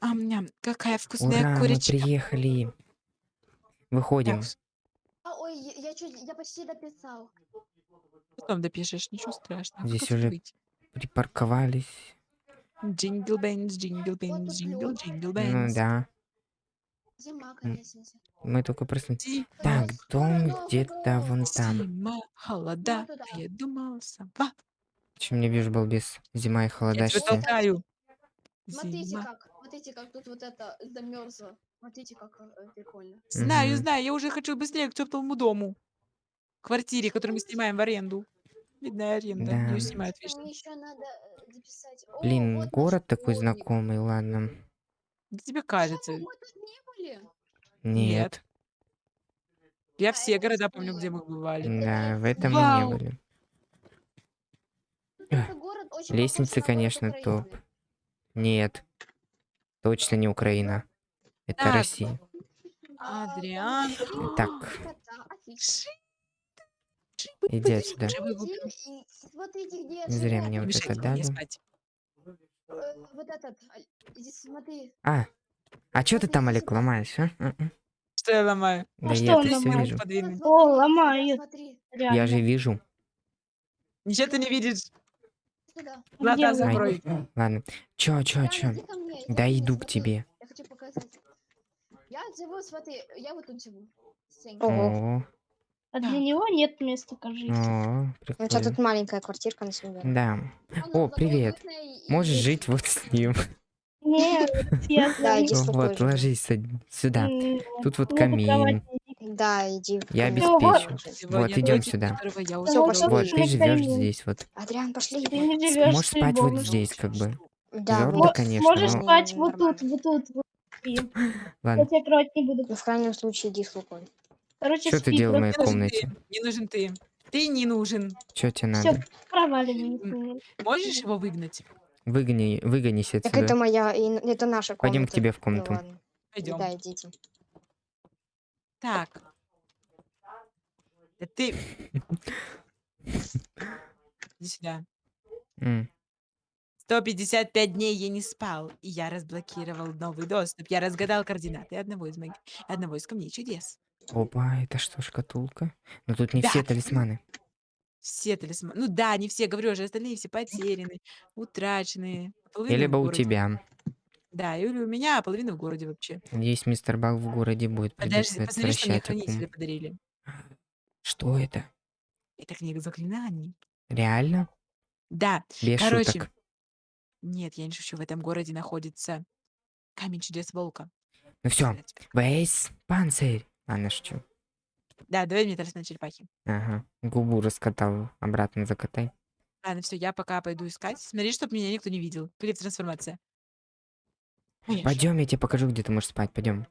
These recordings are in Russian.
Ам, ам, ням, какая вкусная Ура, мы курочка. приехали. Выходим. А, ой, я чуть, я почти дописал. потом допишешь, ничего страшного. Здесь Как уже быть? Припарковались. Jingle bells, jingle bells, тут jingle, jingle Ну bells. да. Зима, конечно. Мы только проснулись. Зи- Так, дом где-то вон там. Зима, холода, а я думал, сова. Чем не вижу, балбес? Зима и Я тебя толкаю. Смотрите Зима. Смотрите как тут вот это замерзло. Смотрите как э, прикольно. Знаю, знаю, я уже хочу быстрее к теплому дому. Квартире, которую мы Что? снимаем в аренду. Видная аренда, Да. ее снимают Что вечно. Мне еще надо записать. О, Блин, вот город такой школьник. знакомый, ладно. Да тебе Что, кажется. мы тут не были? Нет. Я А, все города не помню, где мы бывали. Да, в этом мы не Вау. были. Тут этот город очень похож Лестницы, конечно, топ. Нет. Точно не Украина. Это Так. Россия. А, Адриан. Так. Иди отсюда. Зря мне Не вот это дали. Э, Вот этот, а, иди смотри. А, а что ты там, Олег, ломаешь, а? А, а. Что я ломаю? Да что я он это все ломает? вижу. О. Смотри, Я же вижу. Ничего ты не видишь. Сюда. Вы? закрой. Ладно. Чё, чё, чё? Да иду к тебе. Я хочу показать. Я живу, смотри, я вот тут живу. Ого. А для него нет места, кажется. о, У тебя прикольно. тут маленькая квартирка на семью. Да. Оно О, привет. Можешь жить вот с ним. Нет, я Да, Вот, ложись сюда. Тут вот ну, камин. Да, иди. в Я. Ну, вот. обеспечу. Вот, идем сюда. Ну, вот пошли. Вот, ты живешь здесь вот. Адриан, пошли. Ты не С- живешь Можешь спать вот здесь, как бы. Да, вот. конечно, Можешь но- спать вот тут, вот тут. Вот. Спи. Я Ладно. тебя кровать не буду. Ну, в крайнем случае, иди с Лукой. Короче, Что ты делал в моей комнате? Не нужен ты. Ты не нужен. Что тебе надо? проваливай. Можешь его выгнать? Выгони, выгонись Так это отсюда. моя, это наша комната. Пойдем к тебе в Ну комнату. ладно. Пойдем. Да, идите. Так. Да ты... Иди сюда. М, 155 дней я не спал, и я разблокировал новый доступ. Я разгадал координаты одного из моих... одного из камней чудес. Опа, это что, шкатулка? Но тут не Да. все талисманы. Все талисманы. Ну да, не все, говорю же, остальные все потеряны, утраченные. половина И в либо у тебя. Да, или у меня, а половина в городе вообще. Надеюсь, мистер Баг в городе будет. Подожди, посмотри, что мне хранители подарили. Что это? Это книга заклинаний. Реально? Да, Без короче. шуток. Нет, я не шучу, в этом городе находится камень чудес волка. Ну все, весь панцирь. Ладно, шучу. Да, давай мне талисман черепахи. Ага. Губу раскатал. Обратно закатай. Ладно, все, я пока пойду искать. Смотри, чтобы меня никто не видел. Привет, трансформация. Ой, Пойдем, я тебе покажу, где ты можешь спать. Пойдем.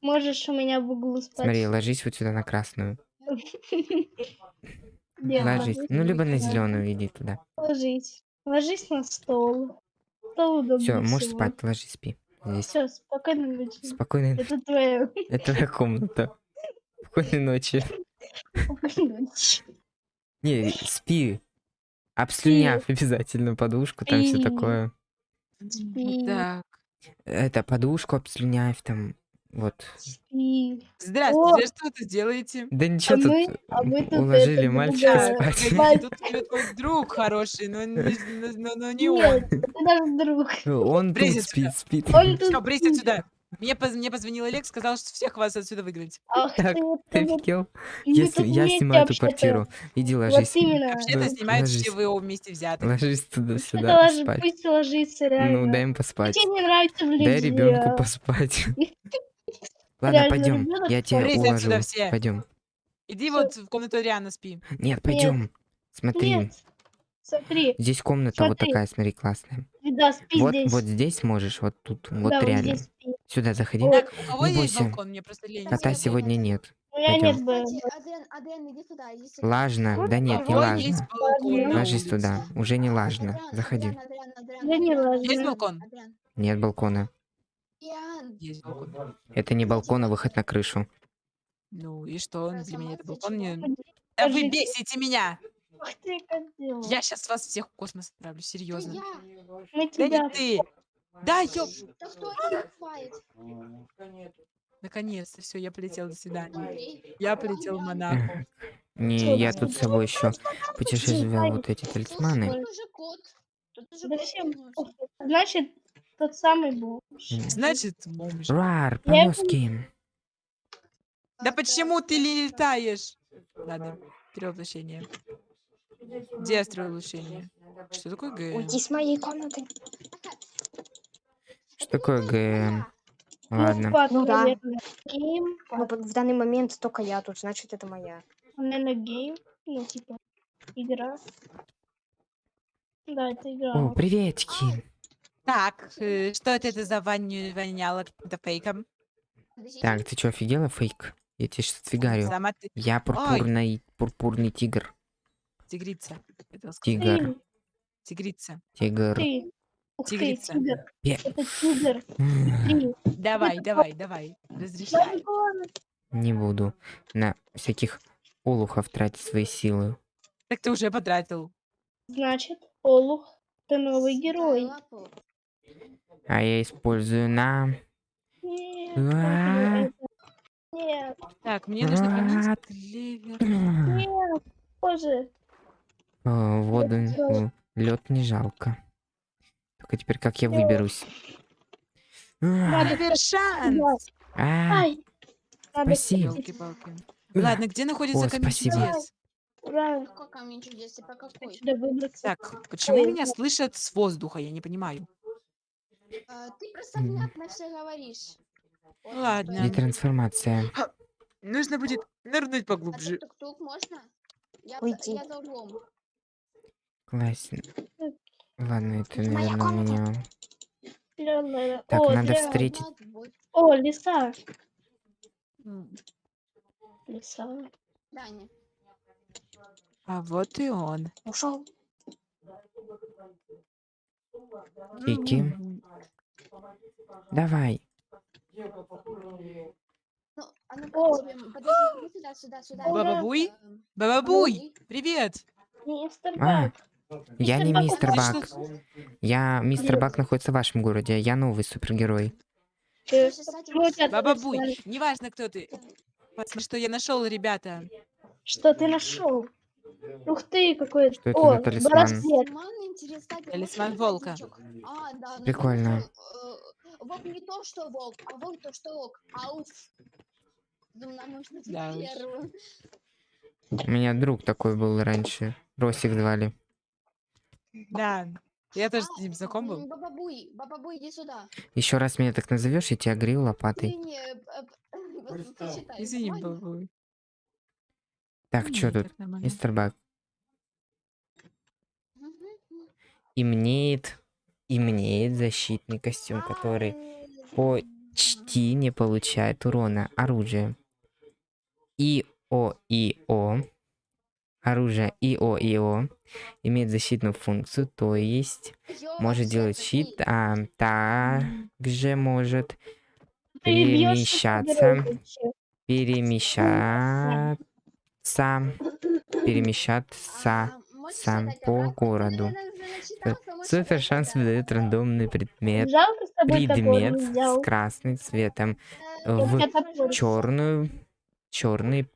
Можешь у меня в углу спать. Смотри, ложись вот сюда на красную. Ложись. Ну, либо на Да. зеленую иди туда. Ложись. Ложись на стол. Стол удобнее Все, можешь всего. спать, ложись, спи. Здесь. Все, спокойной ночи. Спокойной ночи. Это твоя Это твоя комната. Спокойной ночи. спокойной ночи. Не, спи. Обслюняв обязательно подушку, там все такое. Спи. Так. Это подушку обслюняв там. Вот. Спи. Здравствуйте, что вы тут делаете? Да ничего мы- тут а мы тут уложили это, мальчика другая. спать. Тут тебе твой друг хороший, но не, но- но не он. Нет, это наш друг. Он тут Брысь спит, спит. Он тут Все, спит. отсюда. Мне, поз- мне позвонил Олег, сказал, что всех вас отсюда выгнать. Ах Так, ты, вот офигел? мы Я, тут снимаю эту вообще-то. квартиру. Иди Вот ложись. именно. Вообще-то Да, снимают ложись. все ВО вместе взятых. Ложись туда сюда спать. пусть ложится реально. Ну, дай им поспать. Тебе не нравится в Дай ребенку а? поспать. Ладно, Реально, пойдем. Я тебя отсюда уложу. все. Пойдем. Иди Всё. вот в комнату Ариана спи. Нет, пойдем. Смотри. Нет. Смотри, Здесь комната вот Смотри. такая, смотри, классная. да, спи Вот, здесь. вот здесь можешь, вот тут, вот да, реально. вот здесь спи. Сюда заходи. Так, у кого не есть бойся. балкон? Мне просто лень. Кота сегодня нет. Нет сюда. Лажно. Да нет, не лажно. Ложись туда. Уже не лажно. Заходи. Есть балкон? Нет балкона. Балкон. Это не балкон, а выход на крышу. Ну и что? Для меня это балкон не... Да вы бесите меня! Ах ты, козёл. Я сейчас вас всех в космос отправлю, серьезно. Мы Да не ты! Да, ёп! Да кто? Наконец-то, все, я полетел, до свидания. Я полетел в Монако. Не, я тут с собой еще путешествовал вот эти талисманы. Значит, тот самый бомж. Значит, бомж. Рар, Я- повозки. Да почему ты летаешь? Ладно, перевоплощение. Где улучшение? Что такое Г? Уйди с моей комнаты. Что такое ГМ? Ну, Ладно. пад, Ну да. Гейм, Ну, в данный момент только я тут, значит, это моя. наверное, гейм. Ну, типа, игра. Да, это игра. О, приветики. Так, э, что это, это за воню, воняло каким-то фейком? Так, ты что, офигела, фейк? Я тебе сейчас отфигарю. Сама ты Я пурпурный, пурпурный тигр. тигрица. хотела сказать. Тигр, Ты, Тигрица. тигр. ты. Ух ты, Тигрица. тигр. Пе- Это тигр. Ты. Давай, давай, давай. Разрешай. Не буду на всяких олухов тратить свои силы. Так ты уже потратил. Значит, Олух, ты новый герой. А я использую на... Нет, А. Так, мне нужно поменять А. клевер. нет, боже. О, Воду, лед не жалко. Только теперь как я выберусь? А, шанс! а, Спасибо. Ладно, где находится камень чудес? Ура, Какой камень чудес? Какой? Так, почему меня слышат с воздуха? Я не понимаю. А, Ты просто внятно все говоришь. Ладно. поэтому- Детрансформация. Нужно будет нырнуть А поглубже. тук-тук можно? Я, Уйди. я за углом. Классно. Ладно, это, наверное, меня... Так, О, надо ля- встретить... О, лиса. Лиса. Даня. А вот и он. Ушел. Кики. Давай. А О. как тебе? Подожди, иди сюда, сюда, сюда. Баба Буй? Эм, Бабабуй, привет! Мистер А, Бак. Я не мистер Бак. Я... Мистер. Бак находится в вашем городе. Я новый супергерой. Э, слушай, кстати, у тебя Баба тут Буй, знали. неважно, кто ты. Посмотри, что я нашел, ребята. Что ты нашел? Ух ты, какой... Что это О, за талисман? браслет. Талисман, волка. А, да. ну, Прикольно. э, Волк не то, что волк, а волк то, что волк. Ауф. Думаю, быть, Да уж. первым. У меня друг такой был раньше. Росик звали. Да, я тоже А, с ним знаком был. м, Баба Буй, Баба Буй, иди сюда. Еще раз меня так назовешь, я тебя грил лопатой. Извини, э, э, Извини, нормально? Бабабуй. Так, что тут? Мистер Бак. Имнеет... Имнеет защитный костюм, который почти не получает урона. Оружие. ИО-ИО. Оружие ИО-ИО имеет защитную функцию, то есть может делать щит, а также может бьёшься перемещаться, с игрой вообще. перемещаться, сам по городу. можешь Супер шанс выдает рандомный предмет. Предмет с красным цветом Э, в черную, черные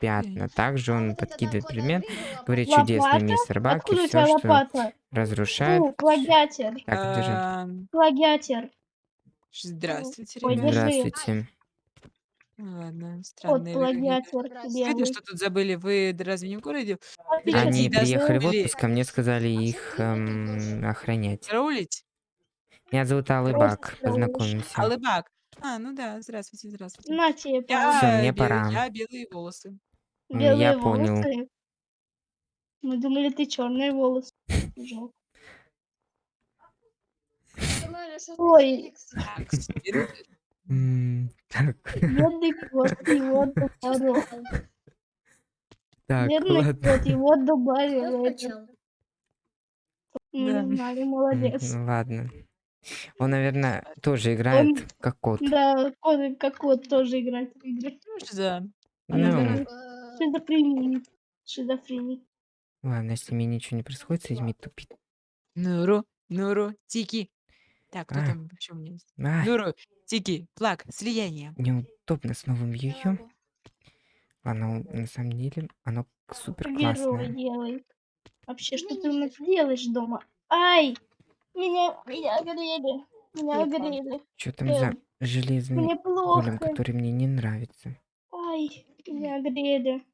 пятна. Также он подкидывает предмет, говорит Лопата? чудесный мистер Бак, и все, что лопата? разрушает. Плагиатер. Так, держи. Ам, Плагиатер. Здравствуйте, ребята. Здравствуйте. Ладно, странные вы Здравствуйте. Кстати, белый. что тут забыли? Вы д- разве не в городе? Они Подожди, приехали в отпуск, а мне сказали их эм, охранять. Караулить? Меня зовут Алый Просто Бак, караулишь. познакомимся. Алыбак. А, ну да, здравствуйте, здравствуйте. На тебе, Я, палец. Всё, мне бе- пора. я белые волосы. М, белые я понял. волосы. Мы думали, ты черные волосы. Жалко. Ой. Феликс. Так, теперь М, Так, Бедный кот, его добавил. так, Бедный ладно. кот, его добавил. Скачал. Мы Да. не знали, молодец. ну Ладно. Он, наверное, тоже играет как кот. Да, кот, как кот тоже играет в игры. ну за- Ну, наверное, Шизофрения. Шизофрения. ладно, если мне ничего не происходит с этими тупит. Нуру, Нуру, Тики. Так, кто А. там вообще у меня есть? А, Нуру, Тики, Флаг, слияние. неудобно с новым Браво. Оно на самом деле, оно супер Герой классное. делает. Вообще, что ты у нас делаешь дома? Ай! Меня, меня огрели. Меня огрели. Что там за Эм, железный Мне голем, плохо. который мне не нравится? Ай, меня огрели.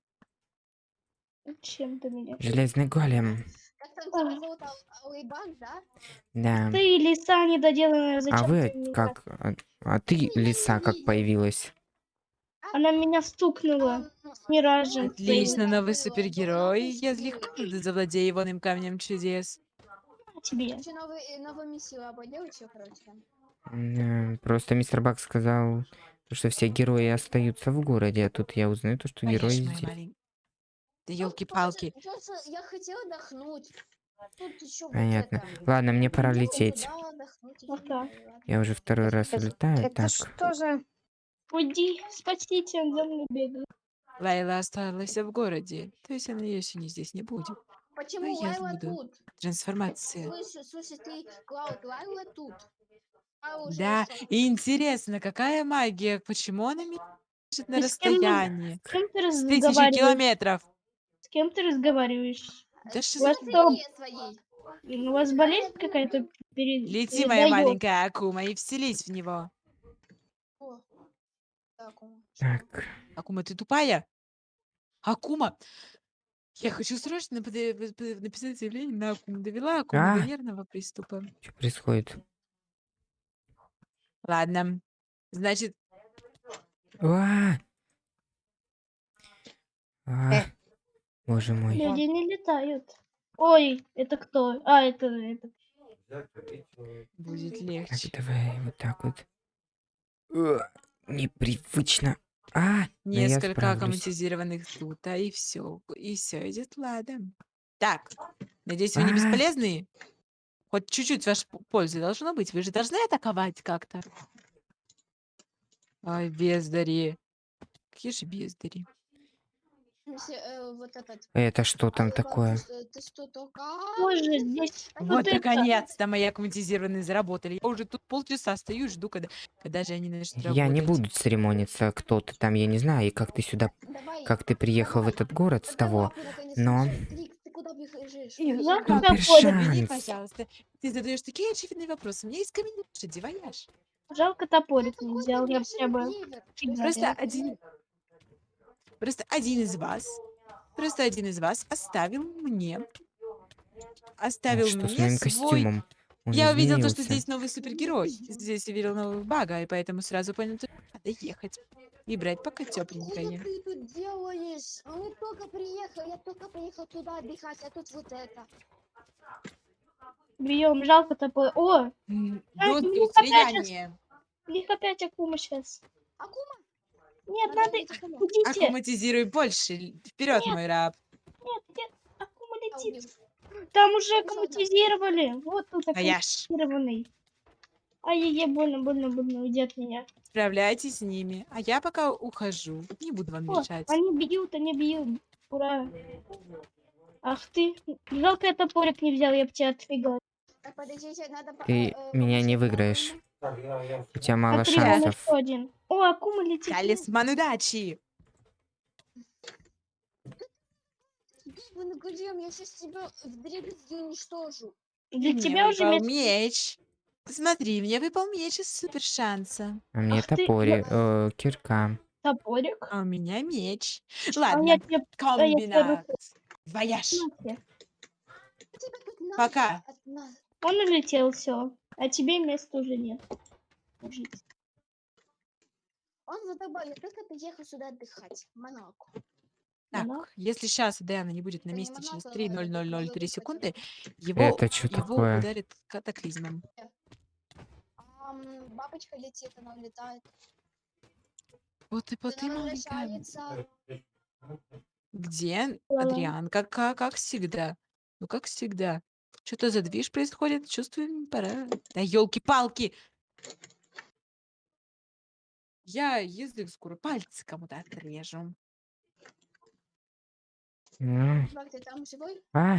Чем ты меня? Железный голем. Да? Ты лиса недоделанная, А зачем вы ты меня? как? А, а ты, лиса, как появилась? Она меня стукнула миражем. Отлично, новый супергерой. Я легко завладею ивоным камнем чудес. А тебе. Э, там. М, Просто мистер Бак сказал, то, что все герои остаются в городе, а тут я узнаю то, что герои здесь. маленькая. Да елки-палки. Я хотела отдохнуть. Еще Понятно. Это. Ладно, мне пора лететь. так. ладно. Я уже второй раз Это- улетаю, Это так. что за... Уйди, спасите, он за мной бегает. Лайла осталась в городе. То есть она еще не здесь не будет. Почему я Лайла буду. тут? Трансформация. Слушай, ты, Клауд, Лайла тут. А Да, и интересно, какая магия? Почему она мешает на с кем расстоянии? С кем ты С тысячи разговариваешь? километров. С кем ты разговариваешь? Да что У вас за- своей. у вас болезнь какая-то перед... Лети, моя маленькая Акума, и вселись в него. Так. Акума, ты тупая? Акума! Я хочу срочно написать заявление на Акуму. Довела Акуму А! до нервного приступа. Что происходит? Ладно. Значит, А! А, Э. Боже мой. Люди не летают. Ой, это кто? А, это, это. будет Так, легче. давай вот так вот. Непривычно. А, я Несколько справлюсь. аккуматизированных тут, а и все. И все идет ладом. Так, надеюсь, вы не А. бесполезные? Хоть чуть-чуть вашей пользы должно быть. Вы же должны атаковать как-то. Ай, бездари. Какие же бездари. Если, э, вот этот. Это что там такое? Только... Боже, здесь А Вот, наконец-то мои аккуматизированные заработали. Я уже тут полчаса стою и жду, когда, когда же они начнут Я не работать. буду церемониться, кто ты там, я не знаю, и как ты сюда, Давай. как ты приехал в этот город с того. но- Супер шанс. Извини, пожалуйста. Ты задаешь такие очевидные вопросы. У меня есть камень вояж. жалко топорик не взял, я фига. Просто один... Просто один из вас... Просто один из вас оставил мне... Оставил что с мне моим свой... костюмом? Он Я увидел то, что здесь новый супергерой. Здесь увидел нового бага, и поэтому сразу понял, что надо ехать. И брать пока Что тепленькое. ты тут делаешь? А Мы только приехали, я только приехал туда отдыхать, а тут вот это. Бьем, жалко топор. О, М, А, ну, плюс опять же влияние. их опять Акума сейчас. Акума? Нет, Надо. Идите. Аккуматизируй больше. Вперед, мой раб. Нет, нет, летит. убил. Там уже аккуматизировали. Вот тут Вояж. аккуматизированный. Ай-яй-яй, больно, больно, больно, уйди от меня. Справляйтесь с ними. А я пока ухожу. Не буду вам О, мешать. они бьют, они бьют. Ура. Ах ты. Жалко, я топорик не взял, я бы тебя отфигал. Ты э, меня не выиграешь. У тебя мало Смотри, шансов. еще один. О, Акума летит. Талисман удачи. Вы на гудем, я сейчас тебя в дребезги уничтожу. Для Мне тебя уже меч. меч. Смотри, мне выпал меч из супер шанса. А мне Ах ты, э, кирка. топорик. А у меня меч. А Ладно, я тебе комбинат. Вояж. Пока. от нас. Он улетел, все. А тебе места уже нет. Жить. Он за тобой, я только приехал сюда отдыхать. в Монако. Так, Ага. если сейчас Дэна не будет на не месте через Монако, 3.0003 это секунды, его, Это что его такое? ударит катаклизмом. Ам, бабочка летит, она улетает. Вот и Она возвращается. Где. Адриан? Как, как, как всегда. Ну, как всегда. Что-то за движ происходит. Чувствую, пора. Да елки-палки! Я язык скоро пальцы кому-то отрежу. Ну, ты там живой? А,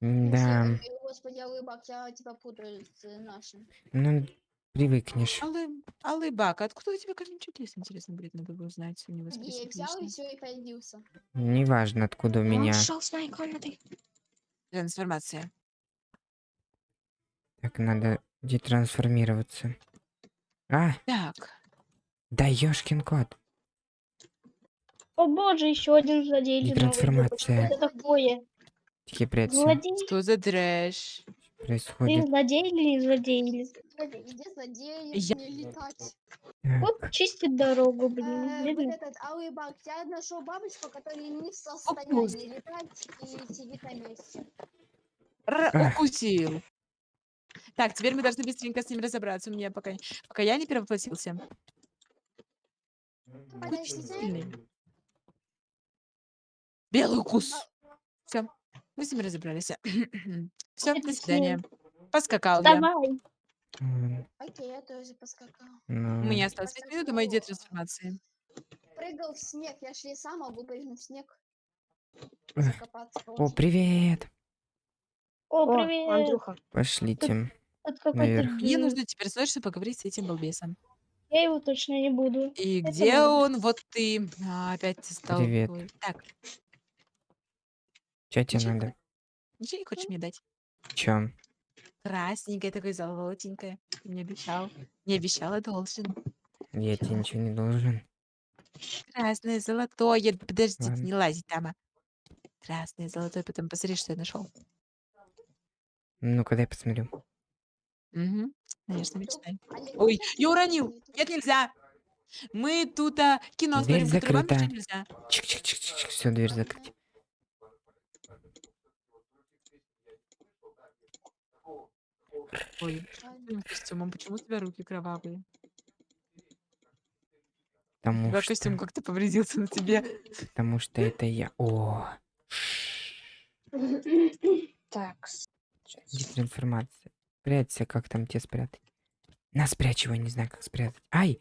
Да, Ой, Господи, Алыбак, я тебя путаю с э, нашим. ну, привыкнешь. Аллы, Алыбак, откуда у тебя камень чудес, интересно будет, надо бы узнать у него Я взял и все, и появился. Неважно, откуда у Он меня. ушел с моей комнаты. Трансформация. Так, надо детрансформироваться. А, Так, да ёшкин кот. О боже, еще один злодей. Детрансформация. Что это такое? Прячься. Злодей? что за трэш? Ты Происходит. злодей или не злодей? Или- Смотри, Где злодеи, Я- не летать. Вот чистит дорогу, блин. Э, вот этот Алыбак, я нашел бабочку, которая не в состоянии летать и сидит на месте. Р- укусил. Так, теперь мы должны быстренько с ним разобраться. У меня пока, пока я не перевоплотился. Белый укус. Все, мы с ним разобрались. Все, до свидания. Поскакал я. Давай. м, Окей, я тоже поскакал. У ну, меня осталось 5 минут до моей детрансформации. Прыгал в снег, я шли сам могу прыгнуть в снег. Эх. Закопаться. О, привет. О, О, привет. Андрюха. Пошлите. Это какой-то наверх. Мне нужно теперь срочно поговорить с этим балбесом. Я его точно не буду. И Это где да. он? Вот ты. А, опять ты стал. Привет. такой. Так, Чё тебе Ничего. надо? ничего не хочешь мне дать? Чё? Красненькое такое, золотенькое. Ты мне обещал. Не обещал, а должен. Я тебе ничего не должен. Красное, золотое. Подождите, Ладно. не лазить, дама. Красное, золотое, потом посмотри, что я нашел. Ну-ка, дай посмотрю. Угу. Конечно, мечтай. Ой, я уронил. Нет, нельзя. Мы тут а, кино Дверь смотрим, закрыта. нельзя. Чик-чик-чик-чик. Все, дверь закрыть. Ой, твоим костюмом, почему у тебя руки кровавые? У Потому тебя что... костюм как-то повредился на тебе. Потому что это я. О, Так. щас. детрансформация. Прячься, как там тебе спрятать? На, спрячь его, не знаю, как спрятать. Ай!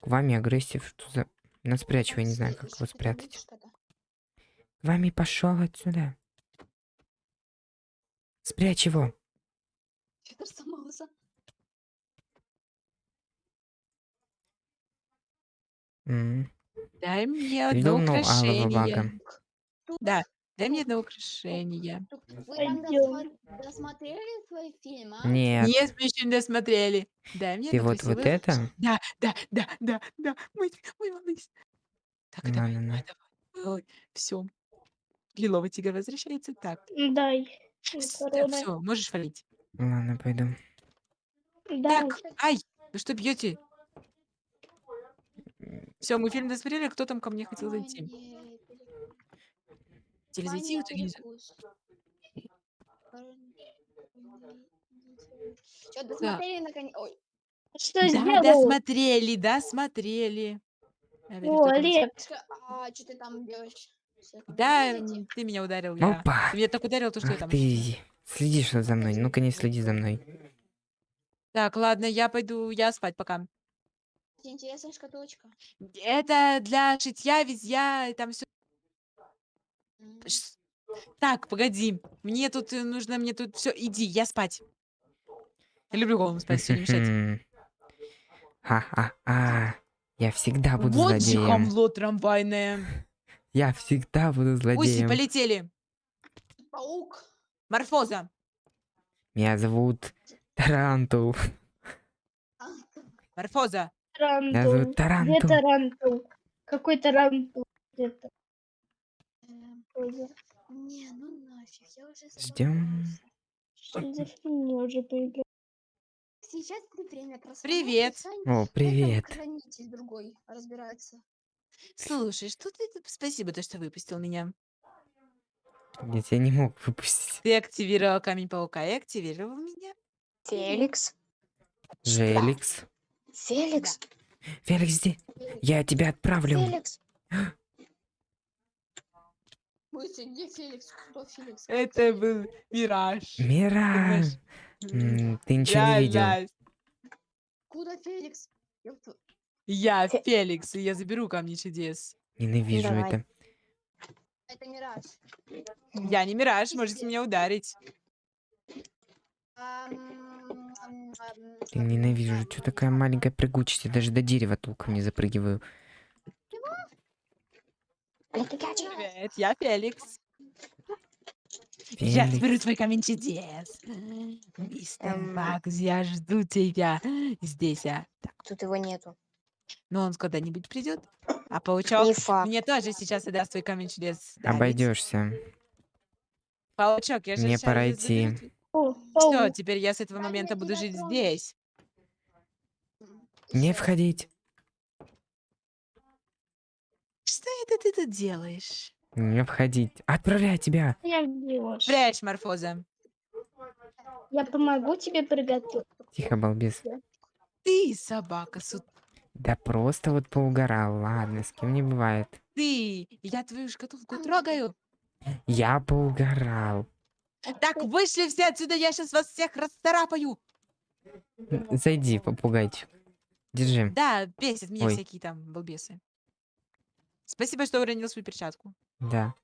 К вами агрессив, что за... На, спрячь его, не знаю, как его спрятать. К вами пошел отсюда. Спрячь его. Федор сломался. М, Дай мне одно Придумал алого украшение. Да, дай мне одно украшение. Вы там досмотрели твой фильм, а? Нет, Нет, мы еще не досмотрели. Дай мне ты вот вот это? Да, да, да, да, да. Мой, мой малыш. Так, давай, Ладно, давай, давай. Все. Лиловый тигр возвращается. Так, Дай. все, можешь валить. Ладно, пойду. Дай. Так, ай, вы что бьете? Все, мы фильм досмотрели, кто там ко мне хотел зайти? Хотели зайти, в итоге. Что, досмотрели наконец? Ой, Что Да, сделал? досмотрели, досмотрели. Я О, Олег. а что ты там делаешь? Да, ты меня ударил, я. Опа! Ты меня так ударил, то что я Ах там. ты, следишь вот за мной. Ну-ка не следи за мной. Так, ладно, я пойду, я спать пока. Интересная шкатулочка. Это для шитья, везья, и там все. Так, погоди. Мне тут э, нужно, мне тут все. Иди, я спать. Я люблю голым спать, все не мешать. Ха-ха-ха. Я всегда буду Вот же злодеем. хамло трамвайное. Я всегда буду Уси, злодеем. полетели. Паук. Морфоза. Меня зовут Тарантул. Морфоза. Меня Тарантул. зовут Где Тарантул. тарантул? Какой тарантул? Где-то. Не, ну нафиг, я уже Ждем. Что за фигня уже поиграл? Сейчас не время трансформации, Привет. О, привет. хранитель другой разбирается. Слушай, что ты Спасибо, то, что выпустил меня. Я тебя не мог выпустить. Ты активировал камень паука и активировал меня. Феликс. Желикс. Феликс. Феликс, здесь. Я тебя отправлю. Феликс. Феликс? Кто Феликс? Это был мираж. Мира. М, Ты ничего не видел. Реально. Куда Феликс? Я Фе- Феликс, и я заберу камни чудес. Ненавижу Давай. это. Это мираж. Я не мираж, можете меня ударить. Я ненавижу, что такая маленькая прыгучесть. Я даже до дерева толком не запрыгиваю. Привет, я Феликс. Я Феликс. соберу твой камень чудес. Мистер Эм. Бакс, я жду тебя здесь, а. Так, Тут его нету. ну он когда-нибудь придет. А Не паучок факт. мне тоже сейчас даст твой камень чудес. Да, ведь? Обойдешься. Паучок, я же Мне пора идти. твой- О, Всё, паук. теперь я с этого момента буду жить здесь. Не входить. Что это ты тут делаешь? Не входить. Отправляй тебя. Прячь, Морфоза. Я помогу тебе приготовить. Тихо, балбес. Ты собака, су... Да просто вот поугарал. Ладно, с кем не бывает. Ты! Я твою шкатулку трогаю. Я поугарал. Так, вышли все отсюда, я сейчас вас всех расцарапаю. Зайди, попугайчик. Держи. Да, бесит меня Ой. всякие там балбесы. Спасибо, что уронил свою перчатку. Да.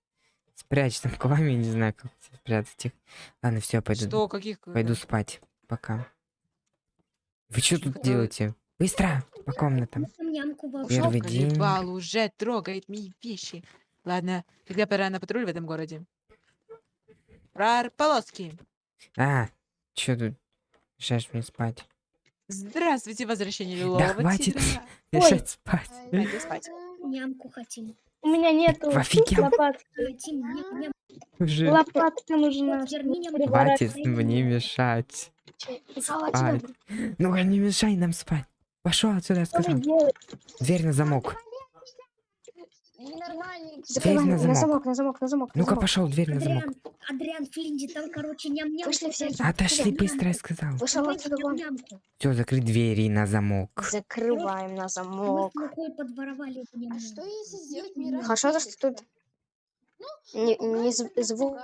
Спрячь там к вами, не знаю, как спрятать их. Ладно, все, пойду. Что, каких... э, Пойду спать. Пока. Вы что тут Э, делаете? Быстро! По комнатам. Первый день. Колебал уже трогает мои вещи. Ладно, когда пора на патруль в этом городе? Про полоски. А, что тут? Мешаешь мне спать. Здравствуйте, возвращение лилового хватит. тигра. Мешать спать. Пойду спать. Нямку хотим. У меня нету лопатки. Уже Лопатка нужна. Хватит мне мешать спать. Ну не мешай нам спать. Пошел отсюда, я сказал. Дверь на замок. Ненормальный. Закрываем на на замок. на замок, на замок. на Ну-ка замок. пошел, дверь на замок. Адриан, Флинди, там, короче, ням-ням. Вышли все. Отошли быстро, я сказал. Вышел отсюда вон. Все, закрыть двери на замок. Закрываем на замок. А что если сделать мираж? Хорошо, то, что тут не, не зв- звук